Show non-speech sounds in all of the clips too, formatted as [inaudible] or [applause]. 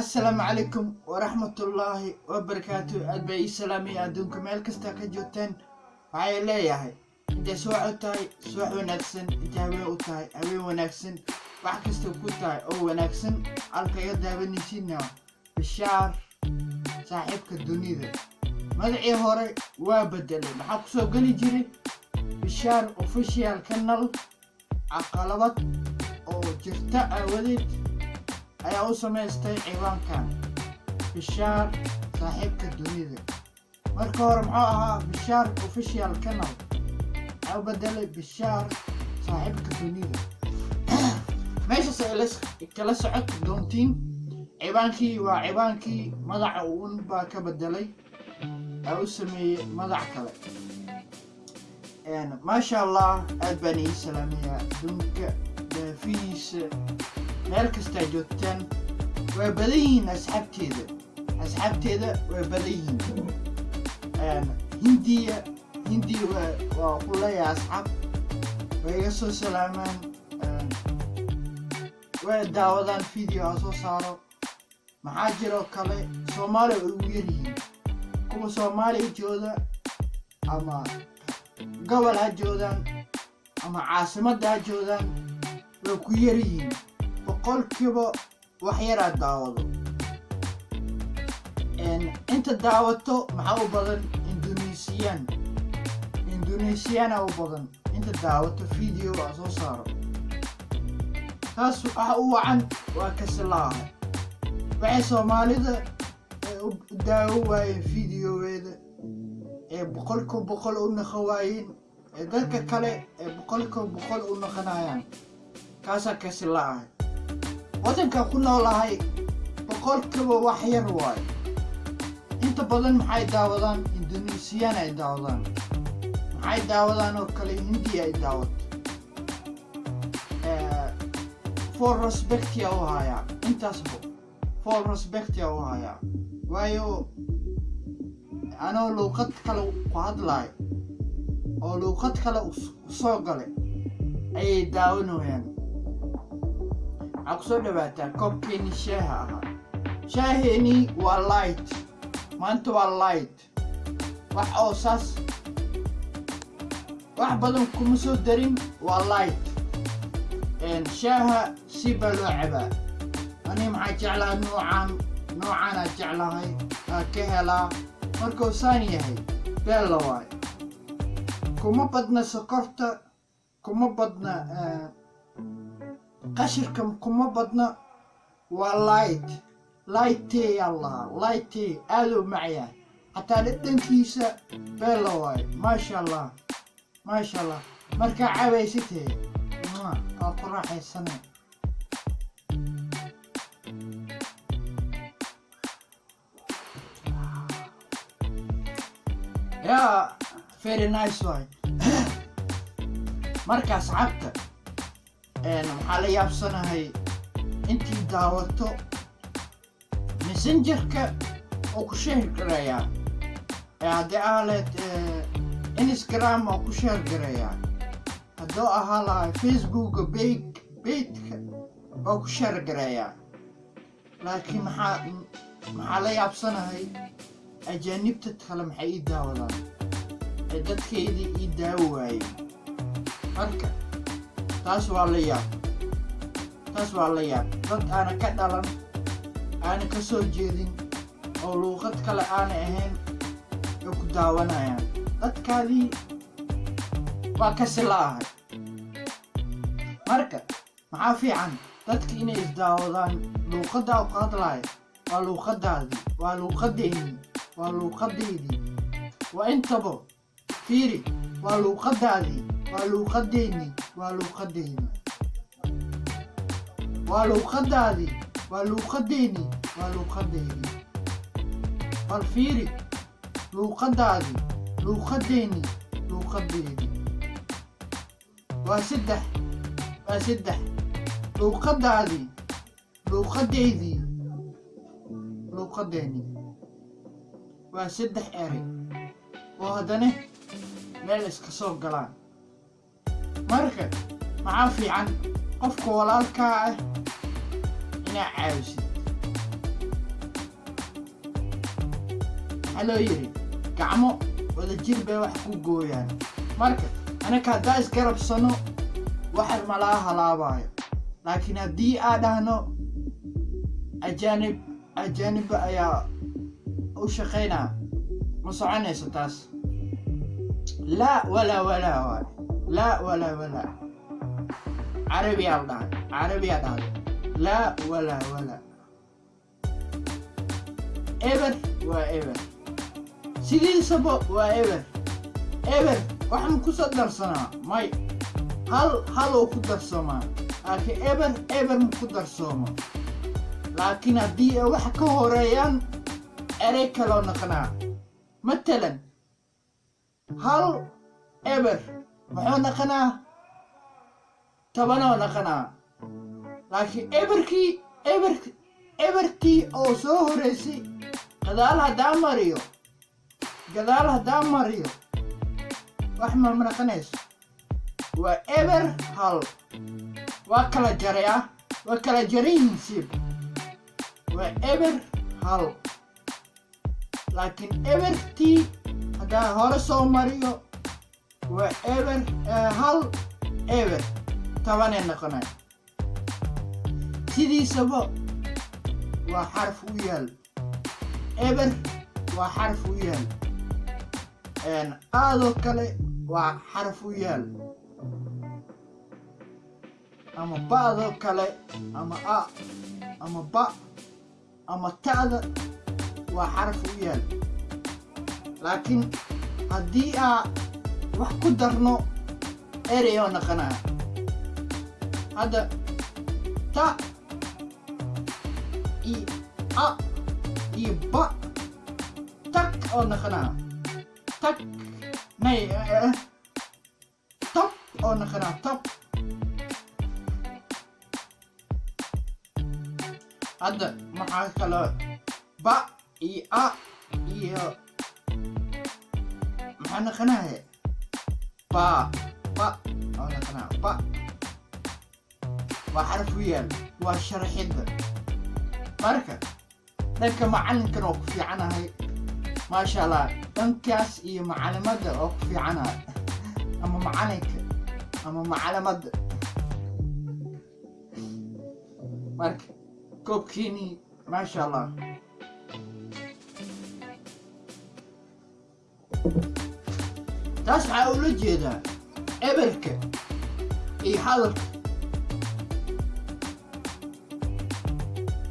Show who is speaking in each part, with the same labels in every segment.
Speaker 1: assalaamu calaykum waraxmatullaahi wabarakaatu aad baa ii salaamaya adduunka meel kastaa ka joogteen. Waxay leeyahay intay subax u tahay? Subax wanaagsan intay haween u tahay haween wanaagsan wax kasta ku tahay oo wanaagsan. Halkaga daawanaysiina bishaar saaxiibka dunida. Magacii hore waa bedelay maxaa ku soo geli jiray? Bishaar official canal caqalabad oo jirta aawadeed ayaa u samaystay ciwaankan bishaar saaxiibka dunida marka hore muxuu ahaa bishaar official canal u bedelay bishaar saaxiibka dunida meeshaas ay kala socod doontiin ciwaankii waa ciwaankii magaca uun baa ka bedelay u sameeyey magac kale maasha allah aad baan ii salaamayaa adduunka daafihiisa meel kastaa joogtaan waa badan yihiin asxaabteeda. Asxaabteeda waa badan yihiin hindiya hindiya waa ku leeyahay asxaab. Way iga soo salaamaan way daawadaan video aa soo saaro. Maxaa jiroo kale soomaaliya way ugu yaryihiin kuwa soomaaliya jooda ama gobol ha joodaan ama caasimadda ha joodaan way ku yaryihiin boqolkiiba wax yaraa daawado. Inta daawato maxaa u badan? Indonesiyan indonesiyaana u badan. Inta daawato video aa soo saaro. Taas waxa u wacan waa kasilaaha waxay soomaalida u daawo waayeen videogeeda ee boqolkiiba boqol u naqan waayeen ee dadka kale ee boqolkiiba boqol u naqanayaan kaasaa kasilaahay waddankan ku noolahay boqolkiiba wax yar waayo inta badan maxay daawadaan? Indonesiyan ay daawadaan. Maxay daawadaan oo kale hindiya ay daawato for respectia u hayaa intaasba for respectia u hayaa waayo anoo luuqad kale ku hadlaayo oo luuqad kale u soo galay ayay daawanayaan waxaa ku soo dhawaataa koobkeeni shaaha ahaa shaaheenii waa light maanta waa light wax oo saas wax badan kuma soo darin waa light shaaha si baa loo cabaa ani maxaa jeclaha noocaan noocaanaa jeclahay aa ka helaa markuu saan yahay beella waay kuma badna sokorta kuma badna قشركم كما بدنا. واللايت لايتي الله تي ألو معي. حتى لدن كيسة واي ما شاء الله ما شاء الله. مركع عوي ستي أطراح السنة. يا فيري نايس واي. مركز صعبتك. Maxaa la yaabsanahay intii daawato messengerka oo ku sheer garayaa haddii aaleed instagram oo ku sheer garayaa hadduu ahaa lahay facebooka beg beydka oo ku sheer garayaa laakiin maxaa maxaa la yaabsanahay ajaanibta kale maxay ii daawadaan ee dadkeydii ii daawo waayeen marka taas waa la yaab taas waa la yaab dad aana ka dhalan aana ka soo jeedin oo luuqad kale aana ahayn ay ku daawanayaan. Dadkaadii waa ka silaahay marka maxaa fiican? Dadka inay isdaawadaan luuqaddaa ku hadlaaya waa luuqaddaadii waa luuqadeennii waa luuqadeydii waa intaba fiiri waa luuqaddaadii waa luuqadeennii waa luuqadeydii waa luuqaddaadii waa luuqadeennii waa luuqadeydii bal fiiri luuqaddaadii luuqadeennii luuqadeydii waa saddex waa saddex luuqaddaadii luuqadeydii luuqadeennii waa saddex eray oo haddana meel iska soo galaan marka maxaa fiican. Qofka walaalkaa ah inaa caawisid maxaa loo yidhi gacmo wada jir bay wax ku gooyaan. Marka anaka haddaa isgarabsano wax malaa halaabayo laakiin haddii aa dhahno ajaanib ajaanibba ayaa u shaqaynaa ma soconayso taas? Laa walaa walaa waay laa walaa walaa carabiyaa dhahay carabiyaa dhahay laa walaa walaa eber waa eber sidiisaba waa eber eber waxaan ku soo darsanaa may hal haloo ku darsamaa laakiin eber eber ma ku darsoomo laakiin haddii ay wax ka horeeyaan erey kaloo muxuu naqanaa tobanoo naqanaa laakiin eberkii eber eberkii oo soo horeysay gadaal haddaa mariyo gadaal haddaa mariyo wax ma naqanayso waa eber hal. Waa kala jaray ah waa kala jarayihiin waa eber hal. Laakiin ebertii haddaa hore soo mariyo waa eber hal eber tobanay noqonay sidiisaba waa xarf u yaal. Eber waa xarf u yaal. Aadoo kale waa xarf u yaal. Ama ba'doo kale ama a ama ba ama ta'da waa xarf u yaal. Laakiin haddii aa wax ku darno ereyoo naqanaa hadda ta iyo a iyo ba tag oo naqanaa tag nay tab oo naqanaa tab hadda maxaa kaloo ba iyo a iyo maxaa ba oo naqanaa ba waa xaraf u yaal. Waa sharaxidda marka dhanka macallinkan oo ku fiicanahay maasha allah dhankaas iyo macalimadda oo ku fiicanahay [laughs] ama macalinka ama macalimadda. Marka koobkiinii maasha allah taas waxaa ula jeedaa eberka iyo hadalka.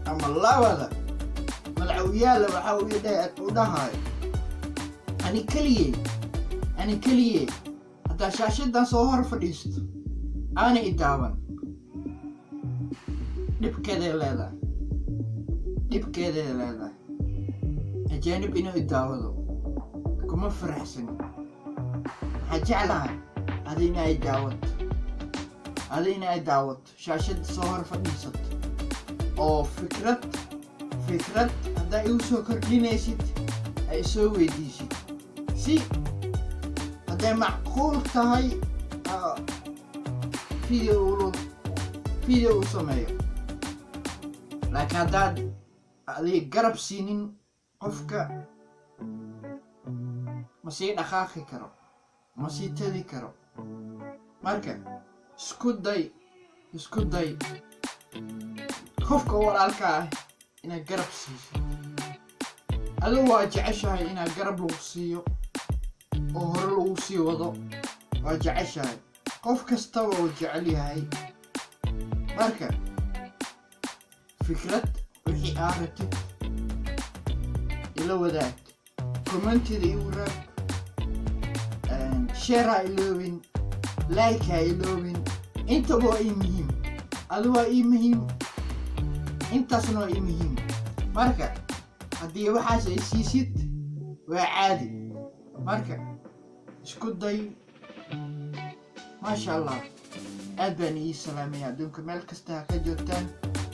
Speaker 1: Ama labada malcawiyaala waxaa u dhahayo ani keliyey ani keliyey haddaa shaashadan soo hor fadhiisto aana i daawan. Dhibkeeday leedahay dhibkeeday leedahay. Ajaanib inuu i daawado kuma faraxsani waxaa jeclahay adina ay daawato adina ay daawato shaashada soo hor fadhiisato oo fikrad fikrad haddaa igu soo kordhinaysid ay soo weydiisid si hadday macquul tahay video video u sameeyo laakiin haddaad adig garab siinin qofka ma sii dhaqaaqi karo ma sii tadi karo marka isku day isku day qofka walaalka ah inaad garab siiso adigu waa jeceshahay inaad garab lagu siiyo oo hore lagu sii wado waa jeceshahay qof kastaba uu jecel yahay marka fikrad wixii aa ratid ila wadaag commentida igu raag share ha iloobin like ha iloobin intaba waa ii muhiim adi waa ii muhiim intaasna waa ii muhiim marka haddii waxaas ay siisid waa caadi. Marka isku day. Maasha allah. Aad baan ii salaamaya adduunka meel kasta ha ka joogtaan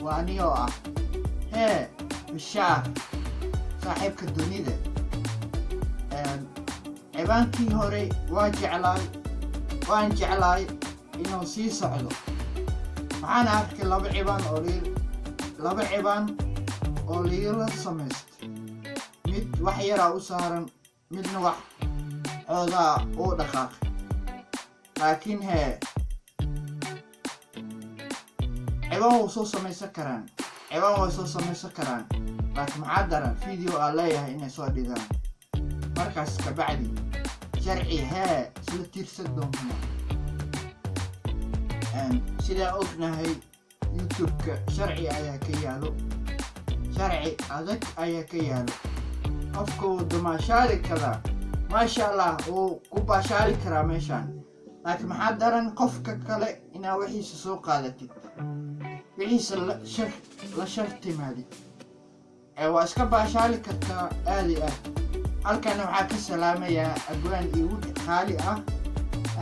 Speaker 1: waa ani oo ah. Hee bishaar saaxiibka dunida cibaankii hore waa jeclaay waan jeclaay inuu sii socdo. Waxaan arkay laba cibaan laba cibaan oo liila samaystay. Mid wax yaraa u saaran midna wax xoogaa uu dhaqaaqay. Laakiin hee ciban wuu soo samaysan karaan ciban way soo samaysan karaan. Laakiin maxaa daran? Video aa leeyahay inay soo dhigaan markaas kabacdi sharci hee isla tiirsan doonaa sidaa ognahay youtube-ka sharci ayaa ka yaalo. Sharci adag ayaa ka yaalo. Qofka wuu damaashaali karaa maasha allah wuu ku baashaali karaa meeshaan. Laakiin maxaa daran qofka kale inaa wixiisa soo qaadatid? Wixiisa la shartimaadid waa iska baashaali kartaa aadi aad halkana waxaa ka salaamayaa abwaan igu qaali ah.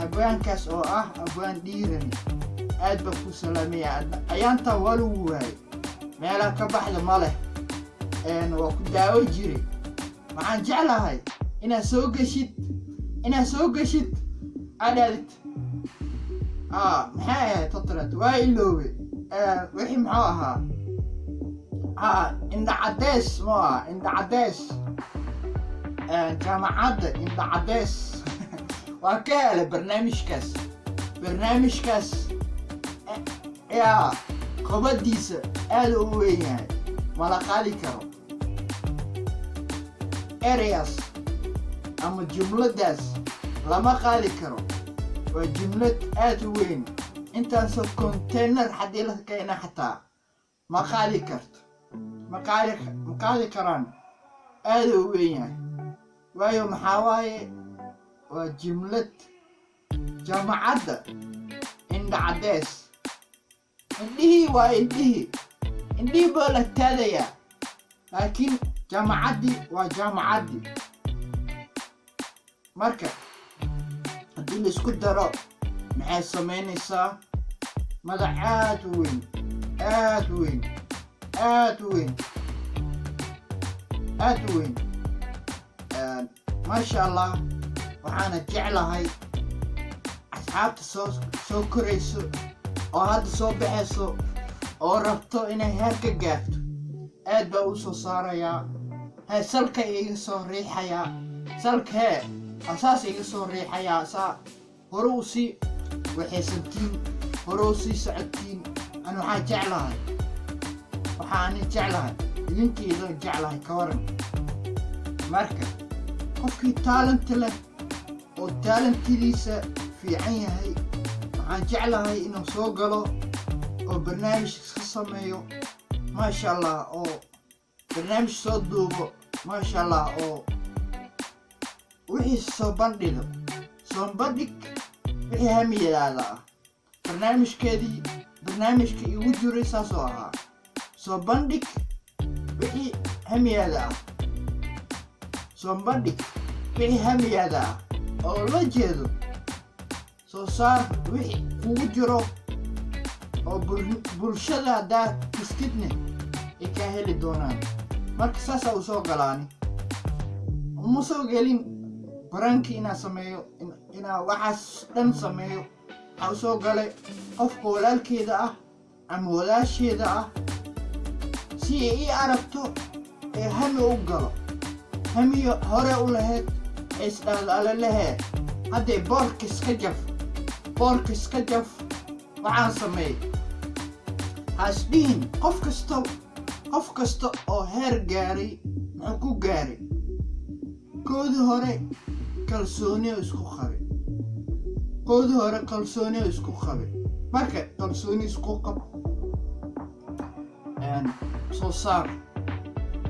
Speaker 1: Abwaankaas oo ah abwaan dhiiran aad baa ku salaamayaa ayaantaa waa lagu waayay meelaha ka baxda ma leh. Waa ku daawo jire waxaan jeclahay inaad soo geshid. Inaad soo geshid adhaadid maxay ahayd totrat waa iloobe wixii muxuu ahaa? Ha indha caddeys mu aha. Indha caddeys jaamacadda indha caddeys waa ka helay barnaamijkaas barnaamijkaas yaa qabadiisa aada u weyn yahay mala qaadi karo ereas ama jumladdaas lama qaadi karo waa jumlad aada u weyn intaasoo container haddii la keena xataa ma qaadi karto ma qaadi karaan aada u weyn yahay waayo maxaa waaye? Waa jumlad jaamacadda indha caddeys indhihii waa indhihii. Indhihii baa la taadayaa laakiin jaamacaddii waa jaamacaddii marka haddii la isku daro maxay samaynaysaa madax aad u weyn aad weyn aad weyn aad weyn maasha allah waxaana jeclahay asxaabta soo korayso oo hadda soo baxayso oo rabto inay heer ka gaarto. Aad baa u soo saarayaa hee salka iga soo riixayaa salka hee asaas iga soo riixayaa saa hore u sii waxaysantiin hore sii socotiin an waxaa jeclahay waxaani jeclahay idinkiido jeclahay ka waran. Marka qofkii taalanta leh oo taalantidiisa fiican yahay. Waxaan jeclahay inuu soo galo oo barnaamij iska sameeyo maasha allah oo barnaamij soo duubo maasha allah oo wixii soo bandhigo soo bandhig wixii hamiyadaada ah. Barnaamijkeedii barnaamijka igu jiray saasoo ahaa soo bandhig wixii hamiyaada ah. Soo bandhig ah oo la jeedo. Soo saar wixii kugu jiro oo bulshada haddaa kiskidne ay kaa heli doonaan. Marka saasaa u soo galaani. Uma soo gelin baranki inaa sameeyo inaa waxaas dhan sameeyo. Waxaa u soo galay qofka walaalkeeda ah ama walaasheeda ah. Si ay ii aragto ee hami u galo. Hamiyo hore u lahayd lehee haddee boorka iska jaf boorka iska jaf waxaan sameey hasdhihin qof kasta qof kasta oo heer gaaray muxuu ku gaaray? Koodii hore kalsooniyo isku qabe koodii hore kalsooniyo isku qabe marka kalsooni isku qab soo saar.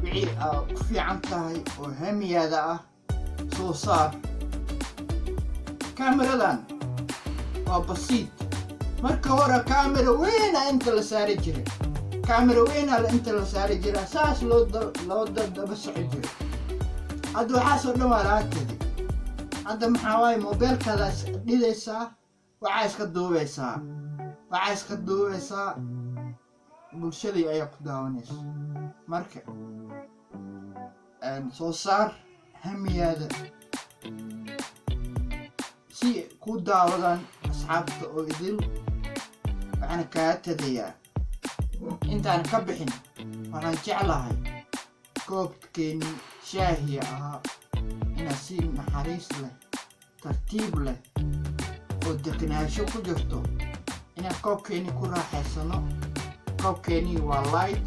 Speaker 1: Wixii aa ku fiican tahay oo hamiyaada ah soo saar kaamiradan waa basiid marka hore kaamira weyna inta la saari jiray kaamira weyna inta la saari jira saas loo daba soco jiray hadda waxaasoo dhan waa tegay hadda maxaa waaye mobeelkaada dhidaysaa waxaa iska duubaysaa waxaa iska duubaysaa bulshadii ayaa ku daawanaysa. Marka soo saar hamiyaada si ku daawadaan asxaabta oo idil waxaana kaa tagayaa intaan ka bixin waxaan jeclahay goobkeennii shaahiya ahaa inaad si naxariis leh tartiib leh oo degnaansho ku jirto inaan koobkeeni ku raaxaysano koobkeenii waa light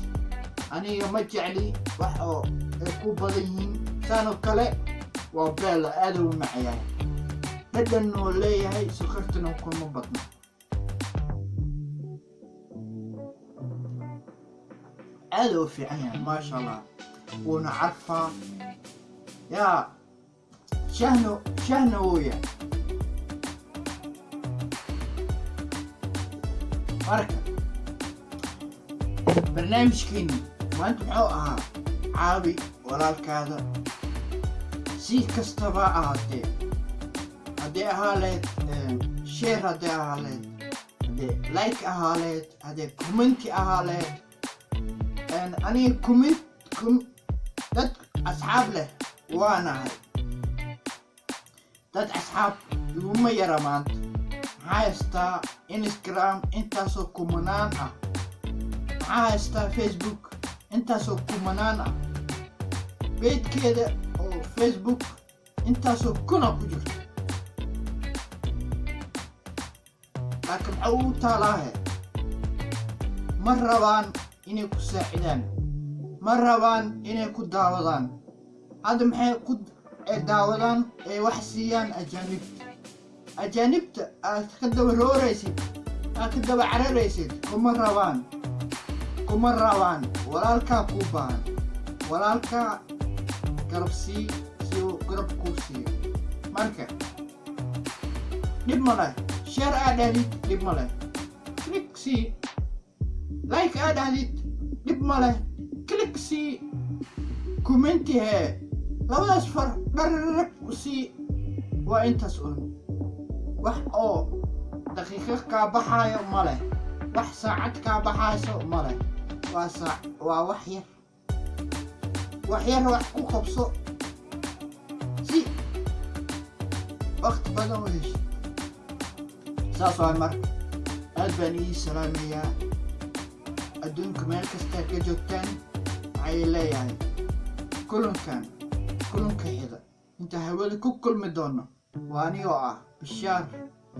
Speaker 1: aniga ma jecli wax oo ay ku badan yihiin كانوا كله وبلا أدو معي. هذا إنه لي هاي سخرت نكون مبطن ألو في عين ما شاء الله. ونعرفه. يا شهنو شهنو ويا؟ بركة. برنامج كيني. ما انت عابي ولا الكاذب. Si kastaba ahaatee haddii ahaa leed sheer haddii ahaa leed haddee like ahaa leed haddee commenti ahaa leed aniga comment dad asxaab leh waanahay dad asxaab iguma yara maanta maxaa haystaa instagram intaasoo kumanaan ah maxaa haystaa facebook intaasoo kumanaan ah beydkeeda facebook intaasoo kuna ku jirto. Laakiin maxaa ugu taalaahe ma rabaan inay ku saacidaan ma rabaan inay ku daawadaan. Hadda maxay ku daawadaan ay wax siiyaan ajaanibta ajaanibta aad ka daba rooraysid aad ka daba cararaysid kuma rabaan kuma rabaan. Walaalkaa kuu baahan walaalkaa garab kuu siiyo marka dhib ma leh sheer aa dhahdid dhib ma leh like aa dhahdid dhib ma leh click sii commenti hee labadaas far waa intaas un. Wax oo daqiiqo kaa baxaayo ma leh wax saacad kaa baxayso ma leh waa waa wax yar wax yar wax ku qabso waqti badan u hesho saas waa marka aad baan ii salaamayaa adduunka meel kastaa ka joogtaan waxay leeyahay kulankan kulanka xida inta hawada ku kulmi doono waa anigoo ah bishaar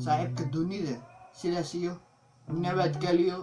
Speaker 1: saaxiibka dunida sidaas iyo nabadgelyo